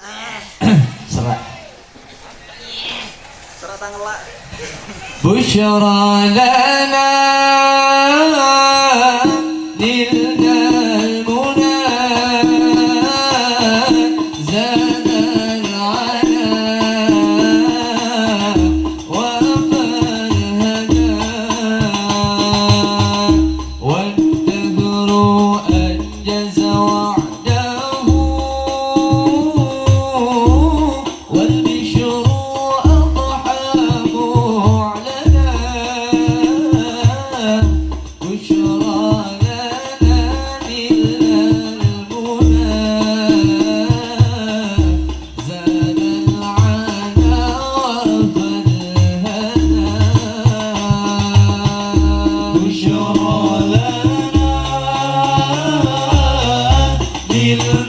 Serat, serat tangelak. Busyara lana Lila.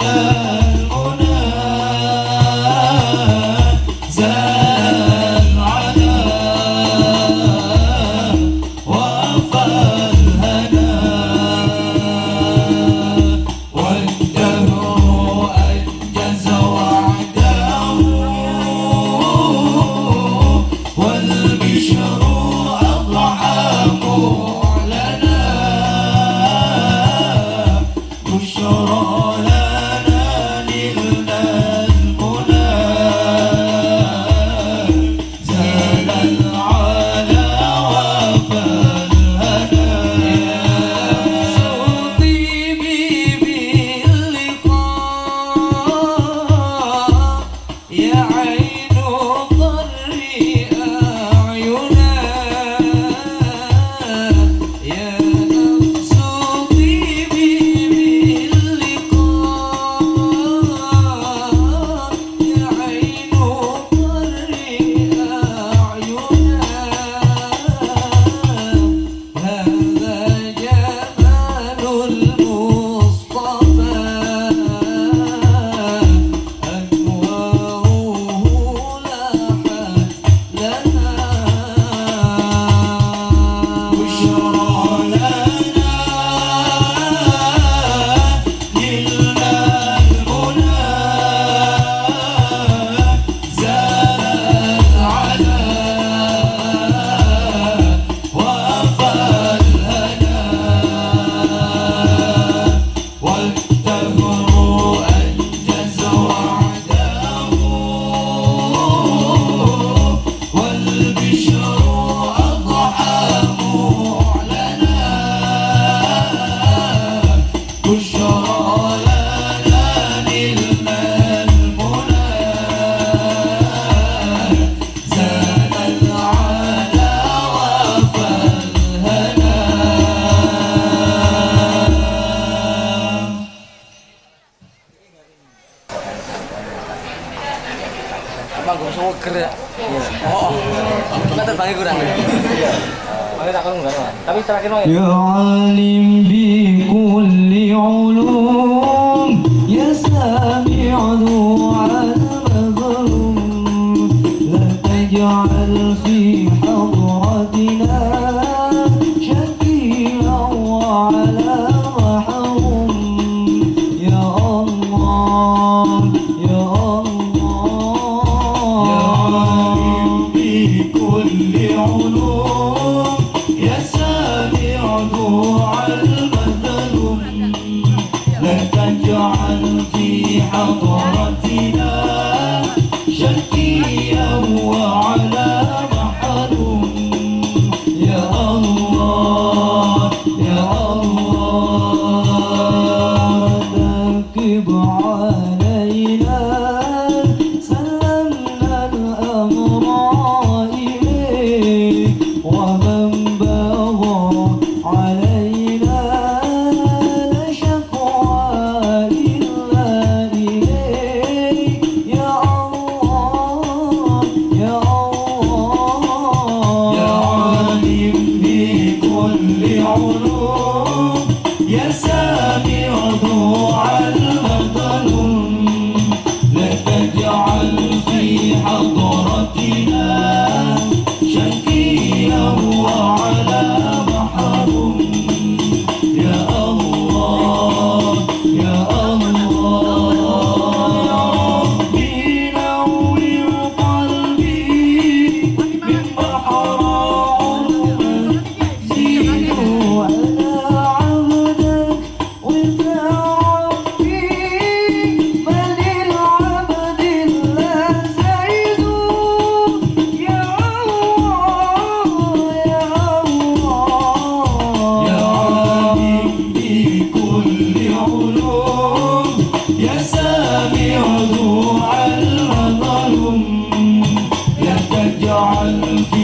Manggung gue gerak? Iya. Oh kita terbangnya kurang ya? iya. tapi terakhir mau ya. العلوم يا سامع ذوع المثل لن تجعل في حضرتنا شكيا وعلى محل يا الله يا الله ذاك بعاد Paulo. on